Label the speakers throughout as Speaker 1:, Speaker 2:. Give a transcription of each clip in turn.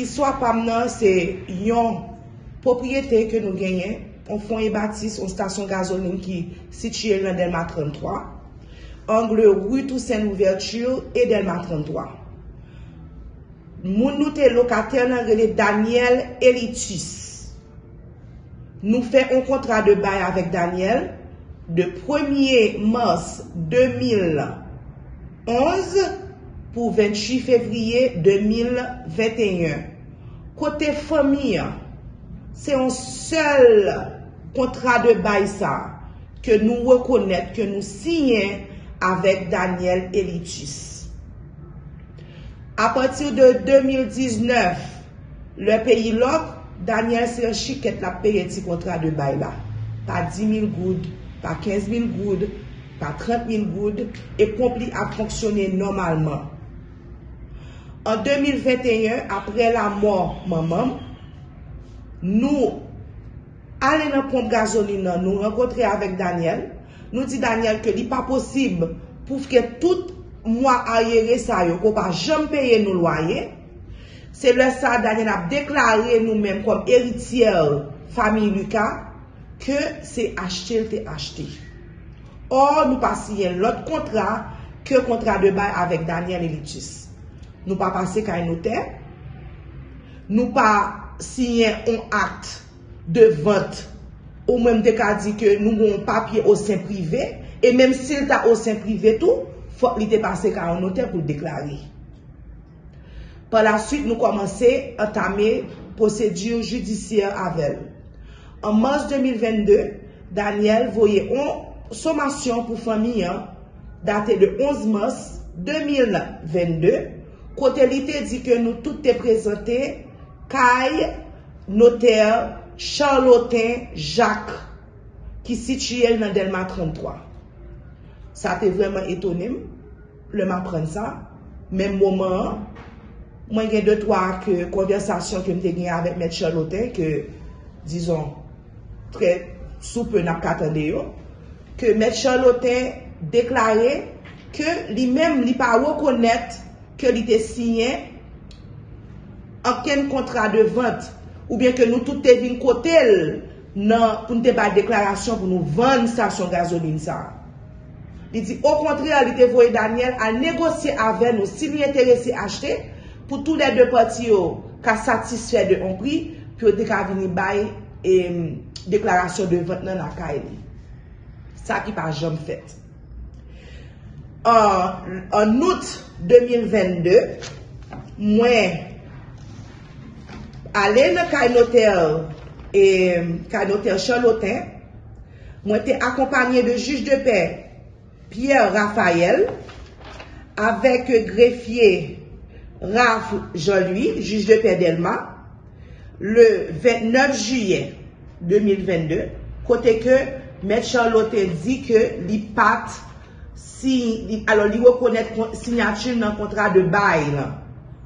Speaker 1: Iswa pam nan se yon propriyete ke nou genyen, on fon e batis, on stasyon gazoline ki sitye nan Delma 33, angle Rue Toussaint Louverture e Delma 33. Moun nou te lokater nan rele Daniel Elitis. Nou fe un kontra de bay avèk Daniel de 1er mars 2011 pou 28 fevriye 2021. Kote fami, se yon sel kontra de bay sa ke nou rekonèt, ke nou sinyen avèk Daniel Elitis. A patir de 2019, le peyi lok, Daniel se yon chiket la peye ti kontra de bay la. Pa 10.000 goud, pa 15.000 goud, pa 30.000 goud, e kompli a fonksyonne normalman. En 2021, apre la mor mamam, nou ale nan pomp gazolina, nou renkotre avèk Daniel, nou di Daniel ke li pa posib pou fke tout mwa ayere sa yo ko pa jom peye nou loye. Se lè sa Daniel ap deklare nou menm kom eritier fami Luka ke se achete te achete. Or nou pa siyen lot kontra ke kontra de bay avèk Daniel Elitis. Nou pa pase ka enote, nou pa siyen on akte de vot, ou menm de ka di ke nou moun papye o sen prive, e menm sil ta o sen prive tou, fok li te pase ka enote pou deklari. Par la suite, nou komanse atame posedur judisye avèl. An mars 2022, Daniel voye on somasyon pou fami date de 11 mars 2022, Kote li te di ke nou tout te prezante, Kay, Noter, Charlotin, Jacques, ki sitye nan Delma 33. Sa te vreman etonim, le ma pren sa, men mouman, mwen gen de toa ke konversasyon ke mte gen avèk met Charlotin, ke, dizon, tre soupe nap katande yo, ke met Charlotin deklare ke li mèm li pa wakonet ke li te siyen anken kontra de vant ou bien ke nou tout te vin kotel nan pou nou te ba deklarasyon pou nou vant stasyon gazolin sa. Li di, au kontre li te voye Daniel a negosye ave nou si li enterese achete pou tou le de pati yo ka satisfè de on pri pou yo dek avini bay e deklarasyon de vant nan akay li. Sa ki pa jom fèt. an out 2022, mwen ale nan kanotel e kanotel Charlotin, mwen te akompanyen de juj de pe Pierre Raphael avek grefye Raf Jean-Louis, juj de pe Delma le 29 juye 2022, kote ke Met Charlotin di ke li pat si, alo li wakonet sinyatil nan kontra de bay lan.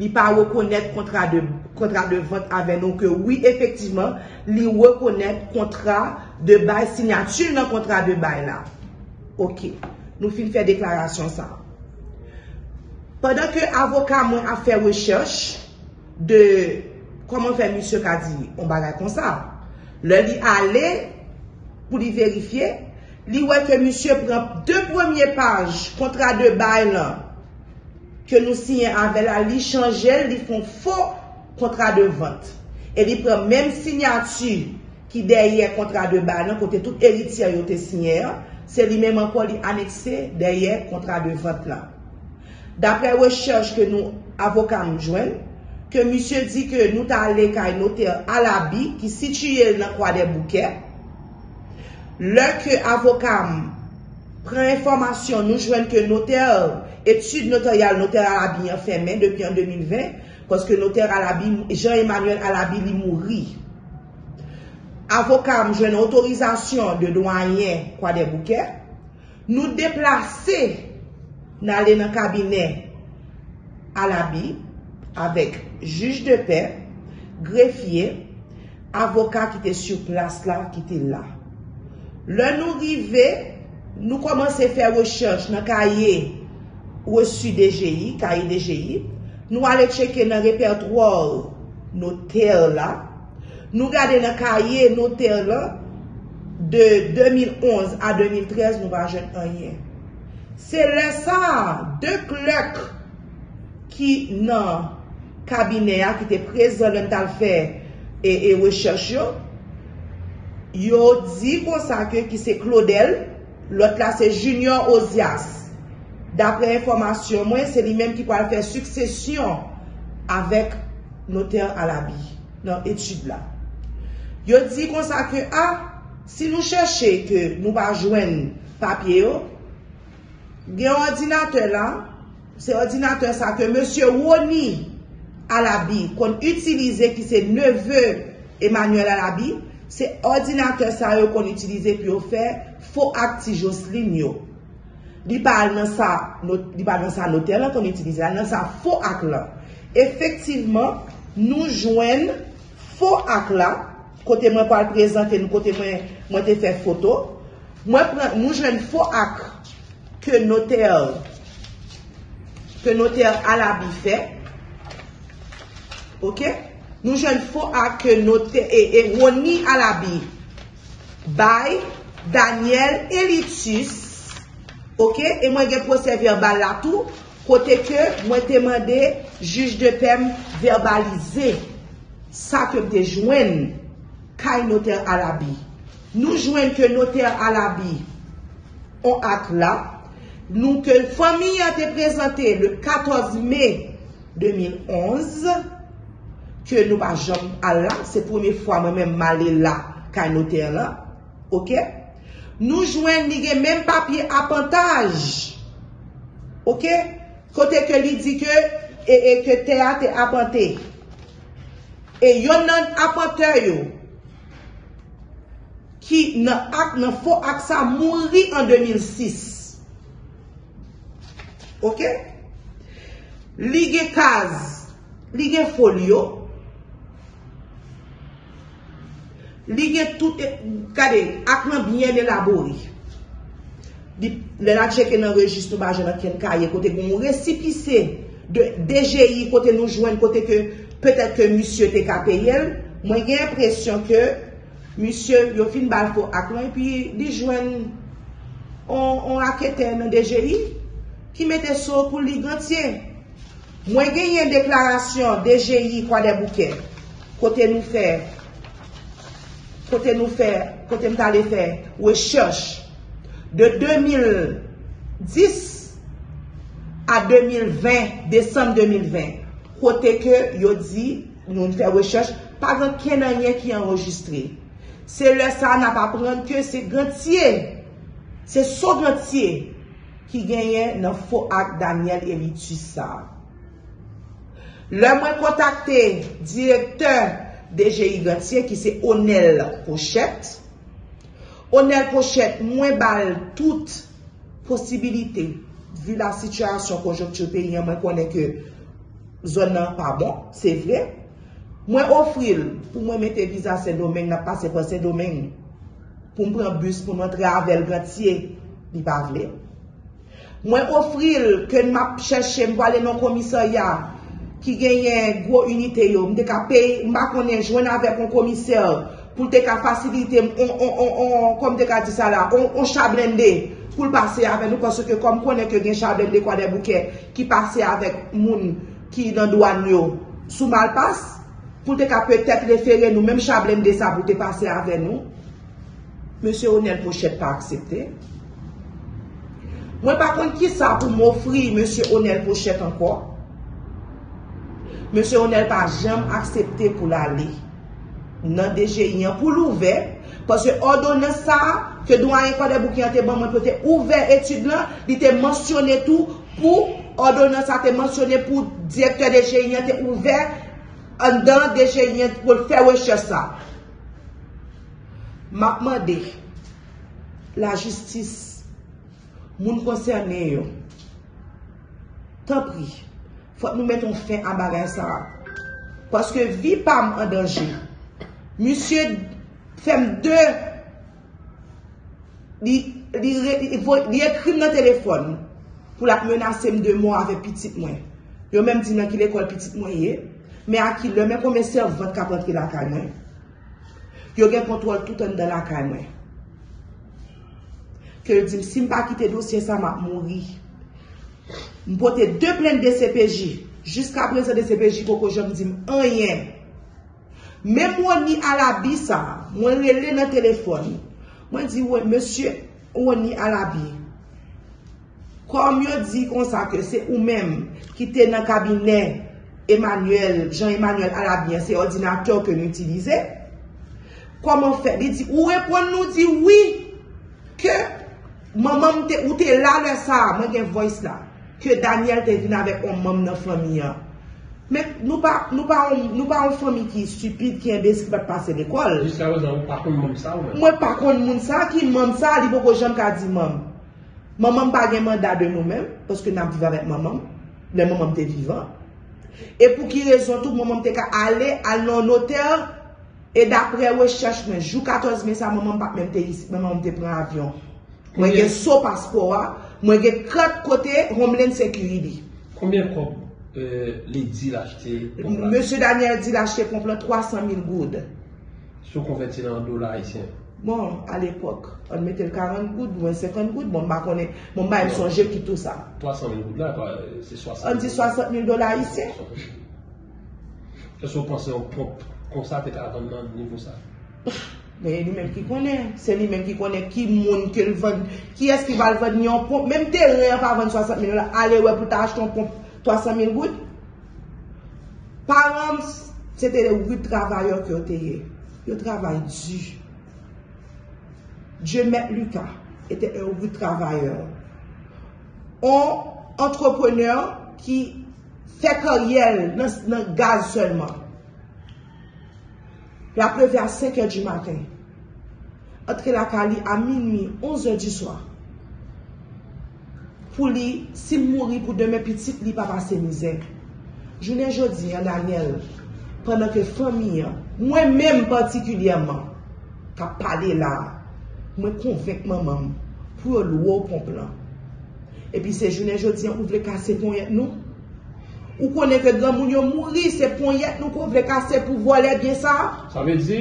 Speaker 1: Li pa wakonet kontra de, kontra de vant avè. Donc, oui, efektiveman, li wakonet kontra de bay, sinyatil nan kontra de bay lan. Ok, nou fin fè deklarasyon sa. Pendan ke avoka mwen a fè wechèche de koman fè misyo ka di, on bagay kon sa. Le li ale pou li verifiye li wè ke misye pran de premye paj kontra de bay lan, ke nou sinye avè la, li chanjel, li fon fò kontra de vant. E li pran menm sinyati ki derye kontra de bay lan, kote tout eritya yo te sinyer, se li menm anko li anekse derye kontra de vant lan. Dapre wechech ke nou avoka mjwen, ke misye di ke nou ta ale kay noter alabi ki situye nan kwa de bouke, lè ke avokam pren informasyon nou jwen ke noter, etude noterial, noter Alabi yon femen depi an 2020, koske noter Alabi, Jean-Emmanuel Alabi li mouri. Avokam jwen otorizasyon de doanyen kwa de bouke, nou deplase nan le nan kabine Alabi, avèk juj de pe, grefye, avokat ki te sur plas la, ki te la. Le nou rive, nou komanse fè rechèche nan kaye resu DGI, kaye DGI, nou ale cheke nan repertwòl noter la, nou gade nan kaye noter la, de 2011 a 2013 nou va jen anye. Se lè sa, de klèk ki nan kabine a ki te prezon lèm tal fè e, e rechèche yo, yo di konsake ki se Claudel, lot la se Junior Ozias. Dapre informasyon mwen, se li menm ki kwa l fè suksesyon avèk noter alabi nan etude la. Yo di konsake a, si nou chèche ke nou pa jwen papye yo, gen ordinatè la, se ordinatè sa ke Monsie Woni alabi kon utilize ki se neveu Emmanuel alabi, se ordinateur sa yo kon utilize pi yo fè fò akti Jocelyn yo. Li pal nan sa noter la kon itilize la, nan sa fò ak la. Efektiveman, nou jwen fò ak la, kote mwen pal prezante, nou kote mwen te fè foto, nou jwen fò ak ke noter ke noter alabi fè. Ok? Nou jen fo ak note e, e woni Alabi. Bay, Daniel Elitus. Ok, e mwen gen proses verbal la tou. Kote ke mwen temande juj de pem verbalize. Sa ke mte jwen kay noter Alabi. Nou jwen ke noter Alabi on ak la. Nou ke fami a te prezante le 14 me 2011. Ke nou pa jom ala, se pweme fwa mwen men male la kay noter la, ok? Nou jwen li gen men papye apantaj. Ok? Kote ke li di ke e, e ke te a te apante. E yon nan yo ki nan ak nan fo ak sa mouri an 2006. Ok? Li gen kaz, li gen folyo, Li gen tout, kade, akman byen elabori. Le la cheke nan rejist nou baje nan ken kaye, kote kon mou resipise de DGI, kote nou jwen, kote ke, petet ke monsye te mwen gen presyon ke, monsye yo fin bal fo akman, pi di jwen, on akete nan DGI, ki mette so pou li gantye. Mwen gen yen deklarasyon DGI kwa de bouke, kote nou fè, kote nou fè, kote mta le fè, wè chèche, de 2010 a 2020, Desem 2020, kote ke yo di, nou fè wè chèche, pa gen kenanye ki enregistre. Se lè sa nan pa pren ke se gantye, se so gantye, ki genyen nan fò ak Daniel Elituisa. Lè mwen kontakte, direkteur, DGI Gatier ki se Onel Pochette. Onel Pochette mwen bal tout posibilite vu la situasyon konjoktu peyi mwen konen ke zon nan pa bon, se vre. Mwen ofril pou mwen mette viza se domen, nan pase pa se domen pou mwen pren bus pou mwen tre avel Gatier li pa vle. Mwen ofril ke mwen ap chèche mwen wale nan komisaryan ki genyen gwo unité yo, mde ka pey, mba konen jwen avè kon komisèr, pou te ka fasilite, kom te ka di sa la, on chablende, pou l'pase avè nou, konso ke kom konen ke gen chablende kwa de bouke, ki pase avè moun ki nan douan yo, sou malpas, pou te ka petèk referè nou, mèm chablende sa pou te pase avè nou, Monsie Onel Pochette pa aksepte. Mwen pa kon ki sa pou m'ofri Monsie Onel Pochette anko, Monsie Onel pa jem aksepte pou la li. Nan deje yon pou l'ouve. Pase ordone sa, ke douan yon kode bou ki an te bon, mwen pote ouve etude lan, li te mensyone tou, pou ordone sa te mensyone pou direktor deje yon te ouve, an pou de, la justis, moun konserne yo, tan pri, Fote nou met ton fin an bagay sa. Paske vi pam an danje. Monsie fem de li ekrim nan telefon pou la menasem de mou ave pitit mwen. Yo pitit akil la kay mwen. Yo gen kontrol tout an de la kay mwen. Ke di, si mpa kite dosye sa, map mouri. Mpote de plen de CPJ, plen se de CPJ koko jom di, anyen. Men mwen ni alabi sa, mwen rele nan telefon. Mwen di, wè, monsye, mwen ni alabi. Kom yo di kon sa ke se ou men, ki te nan kabine Emmanuel, Jean-Emmanuel Alabien, se ordinateur ke nou itilize, koman fe? Di di, ou repon nou di, oui, ke, maman ou te la le sa, mwen gen voice la, ke Daniel te vin avek on mam nan fami ya. Men, nou pa, an fami ki stupide, ki en bes ki pat pase l'ekol.
Speaker 2: Jiska wè zan, ou pa kon moun sa ou men?
Speaker 1: Mwen pa kon moun sa, ki mam sa, li bo ko jem ka di pa gen manda de nou men, paske nan viva vek maman, le maman te vivan. E pou ki rezon tout, maman te ka ale, al non noter, e dapre we chèche men, jou 14 men sa, men te pren avyon. Mwen gen so paspoa, mwen gen kat kote, Homeland Security.
Speaker 2: Koumyen kop li di l'achete?
Speaker 1: Monsie Daniel di l'achete komple 300 000 goud.
Speaker 2: Sou konverti nan dola isyen?
Speaker 1: Bon, al epok, an mette l 40 goud, mwen 50 goud, bon ba konen, bon ba yon sonje ki tout sa.
Speaker 2: 300 000 goud la, se 60 000.
Speaker 1: An di 60 000 dola isyen.
Speaker 2: Se sou panse yon konsa te ka avan nan nivou sa?
Speaker 1: Men, li men ki konen, se li men ki konen, ki moun ke l vod, ki es ki val vod nyon pomp, menm te re pa avan 60 000 dola, ale we pou ta ach ton pomp 300 000 goud. Par an, se te de wou travayor ki yo te ye. Yo travay di. Je met Luka, ete un wou travayor. On, entrepreneur, ki fe karyel nan gaz selman. Pleve a 5 e di maten. Atre la kali a minmi, 11 e di swa. Pou li, si mouri pou deme pitit li pa pa se mizek. Jounen jodi, an Daniel, pandan ke fami, mwen menm patikulyeman, ka pale la, mwen konvek maman, pou yo lwo pon plan. E pi se jounen jodi, an ou vle kase pon yet nou? Ou konen ke dran moun yo mouri, se pon yet nou kon vle kase pou vole bien sa?
Speaker 2: Sa ve di,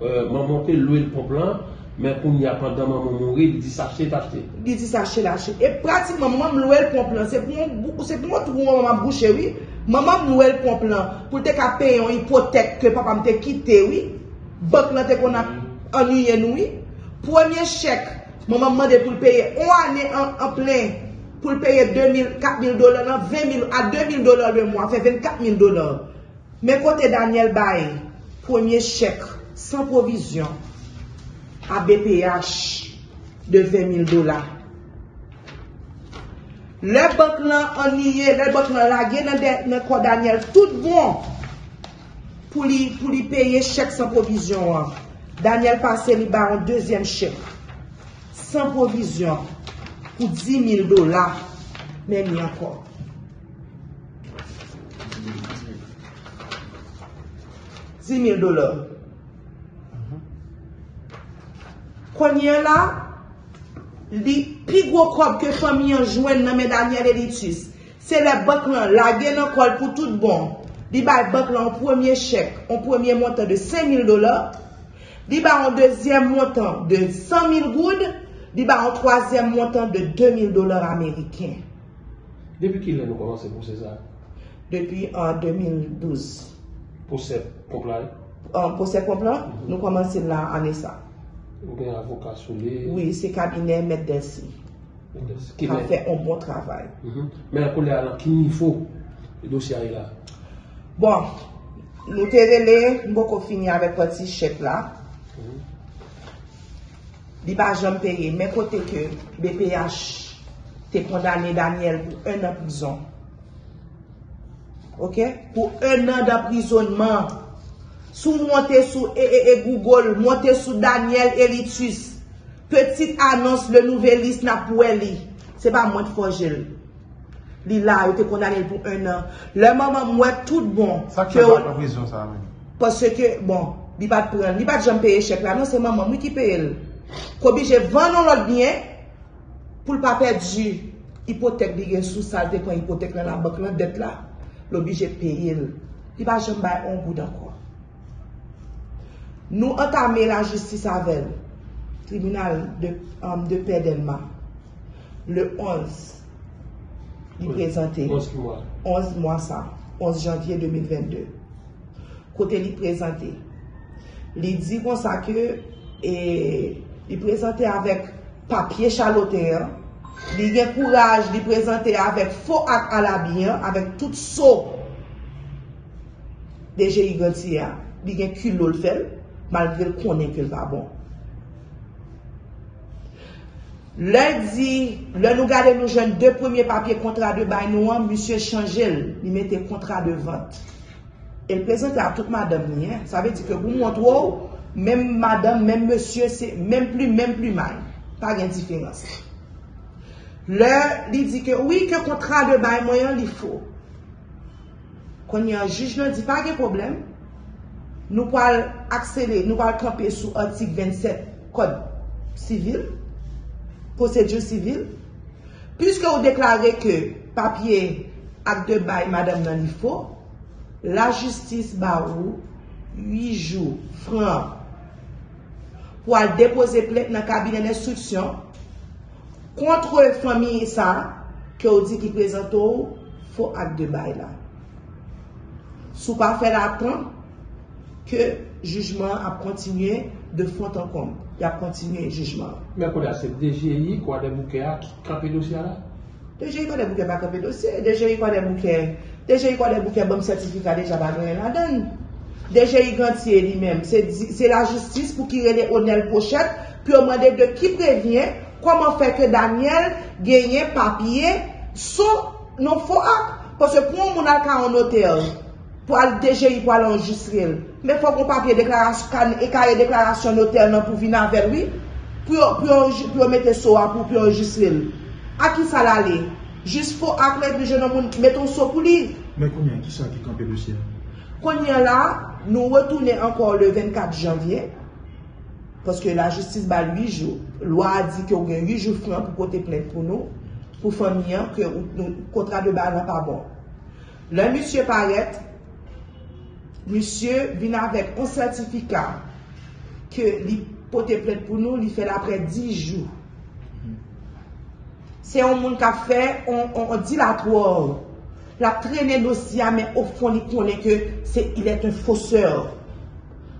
Speaker 2: maman te lwe l pon plan, men pou ni apan dan maman mouri, li di sache tache.
Speaker 1: Li di sache lache. E pratikman maman lwe l pon plan, se pou mwen tou maman bouche, oui? Maman mwen l pon plan, pou te ka pey yon hipotek ke papa mte kite, oui? Bok nan te kon anuyen, oui? Premier chek, maman mande pou l peye, ou ane an plen, pou l peye 2.000, 4.000 dolar nan, 20.000 a 2.000 dolar le mwa, fe 24.000 dolar. Men kote Daniel Baye, premier chek, san provizyon, a BPH de 20.000 dolar. Le bank lan aniye, le bank lan lage nan, nan kote Daniel, tout bon pou li, pou li peye chek san provizyon an. Daniel pase li ba an dezyen chek, san provizyon an. Pou 10.000 dolar, men mi ankon. Dix mil dolar. Kwenye la, li pi gwo kob ke fami yon jwen nan men Daniel Elitis, se le bak lan, la gen an kol pou tout bon, li bay bak lan an premier chek, an premier montan de 5.000 dolar, li bay an deuxième montan de 100.000 goud, li bay an troisième montan de 2.000 dolar Ameriken.
Speaker 2: Depi ki lè nou komanse pou se sa?
Speaker 1: Depi an 2012.
Speaker 2: Pou se komplan?
Speaker 1: Pou se komplan, nou komanse la ane sa.
Speaker 2: Ou gen avokat sou li?
Speaker 1: Oui, se kabine met desi. Ka fe un bon travay.
Speaker 2: Men akou lè alan, ki nifo dosya yi la?
Speaker 1: Bon, nou te rele, mbo ko fini avek pati chek la. Di ba jom peye, men kote ke BPH te kondane Daniel pou un an prizon. Ok? Pou un an da prizonman. Sou monte sou e e e Google, monte sou Daniel Elitus. Petit anons le nouvel list na pou el li. Se pa mwen fojel. Li la, yo te kondane pou un an. Le maman mwen tout bon.
Speaker 3: Sa ki an pa prizon sa men?
Speaker 1: Pase ke, bon, li bat pren, li bat jom peye chek la. Non se maman mwen ki peye el. Kobi je vanon lot bien, pou l pa perdi hipotek di gen sou salte kon hipotek la la bak lan det la, l obi je peye l li pa jem bay on goud anko. Nou entame la justis avel, tribunal de, um, de paix d'Elma, le 11, li prezante,
Speaker 2: 11 mois.
Speaker 1: 11 mois sa, 11 janvier 2022. Kote li prezante. Li di kon sa ke, e, li prezante avek papye chaloteur, li gen kouraj li prezante avek fo ak alabien, avek tout so deje yi ganti ya, li gen kul lol fel, malgre l konen ke l va bon. Le di, le nou gade nou jen de premier papye kontra de bay nou an, Monsieur Changel, li mette kontra de vant. El prezante a tout madame ni, sa ve di ke pou mwont wou, mem madame, mem monsieur, mem plu, mem plu may. Pa gen diferans. Le, li di ke, oui, ke kontra de bay mwen li fo. Kon yon juj nan di pa gen problem, nou pal aksele, nou pal kampe sou artik 27 kod sivil, posedjou sivil, pwiske ou deklare ke papye ak de bay madame li fo, la justis ba ou 8 jou fran pou al depose plek nan kabine instruksyon kontre fami sa ke ou di ki prezento ou fo ak de bay la. Sou pa fè la tan ke jujman ap kontinye de font an kom. Y ap kontinye jujman.
Speaker 2: Men kon a se DGI kwa de bouke a kampe dosya la?
Speaker 1: DGI kwa de bouke pa kampe dosye. DGI kwa de bouke DGI kwa de bouke bom sertifika deja ba gwen la den. DGI gantye li men. Se la justis pou ki rele onel pochet pi o mwade de ki previen koman fe ke Daniel genye papye sou non fo ak. Pwese pou moun al ka anoter pou al DGI pou al enjisrel. Me fò kon papye deklarasyon e kaye deklarasyon noter nan pou vina ver wi pou yo mette so a pou pou yo enjisrel. A ki sa la le? Jis fò ak let di jenon moun meton so pou li.
Speaker 3: Men konyen ki sa ki kampe dosye?
Speaker 1: Konyen la, nou wetoune ankon le 24 janvye paske la justis ba 8 jou. Lwa a di ki ou gen 8 jou fran pou kote plen pou nou pou fanyan ke kontra de ba nan pa bon. Le monsye paret Monsye vin avèk an sertifika ke li pote plèd pou nou, li fèl apre 10 jou. Se yon moun ka fè, on dilatwòl. La trenè dosya, men ou fon li konè ke se il et un foseur.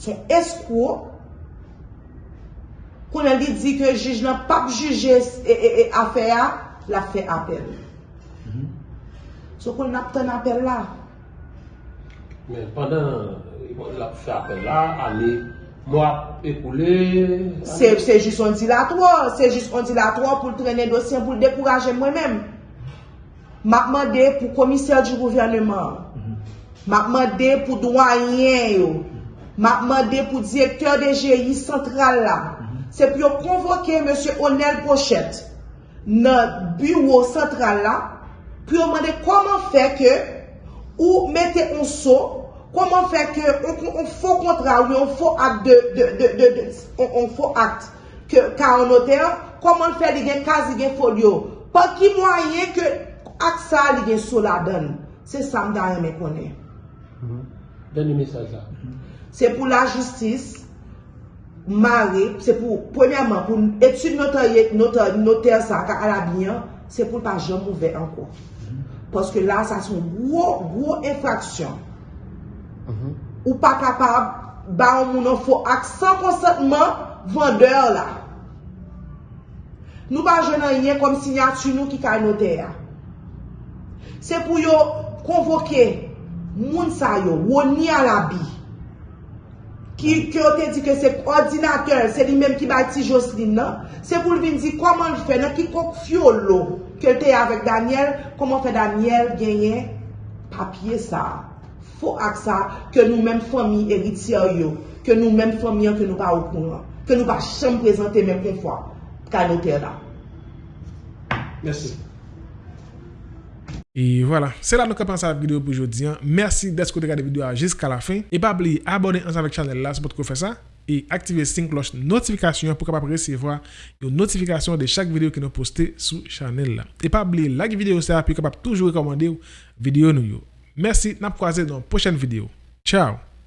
Speaker 1: Son eskou, konè li di ke jij nan pap juje e afè a, la fè apèl. So konè nap ten apèl la.
Speaker 2: Men, pandan la pou fè apel la, ane, mwa ekoule...
Speaker 1: Se jis on dilatwa, se jis on dilatwa pou trene dosyen pou dekouraje mwen men. Makman de pou komiser di gouvernement. Makman de pou douanyen yo. Makman de pou direktor de GI central la. Se pou yo konvoke M. Onel Pochet nan bureau central la, pou yo mande koman fè ke ou mette on so, koman fè ke on fò kontra ou on fò akte de, on fò akte ka anoter, koman fè li gen kazi gen folyo. Pa ki mwaye ke ak sa li gen sou la den, se sa mda yon me konen. Mhm.
Speaker 2: Deni mesaj la.
Speaker 1: Se pou la justis, mare, se pou, premiyaman, pou etu noter, noter, noter sa ka alabinyan, se pou pa jom mouve anko. Mm -hmm. Paske la, sa son gwo, gwo infraksyon. Mhm. Ou pa kapab, ba ou mounon fò ak san konsantman, vandeur la. Nou ba jenan yon kom sinyatu nou ki ka noter ya. Se pou yo konvoke moun sa yo, woni alabi, yo te di ke se ordinateur, se li menm ki bati Jocelyn nan, se pou li vin di koman li fe, nan ki kok fyo lo, ke te avek Daniel, koman fe Daniel genye papye sa. Fo ak sa, ke nou menm fomi eritia yo, ke nou menm fomi an ke nou pa okounan, ke nou pa chan prezante menm kon fwa, ka noter la.
Speaker 2: Mersi.
Speaker 4: Et voilà, c'est là que nous commençons la vidéo pour aujourd'hui. Merci d'être regardé la vidéo jusqu'à la fin. Et pas oublier abonner ensemble avec la chaîne là, c'est pour faire ça. Et activer la cloche notification pour capable recevoir une notification de chaque vidéo que nous postons sur la chaîne là. Et pas oublier like vidéo ça, puis capable toujours recommander vidéo nous. Merci, nap croisé dans la prochaine vidéo. Ciao!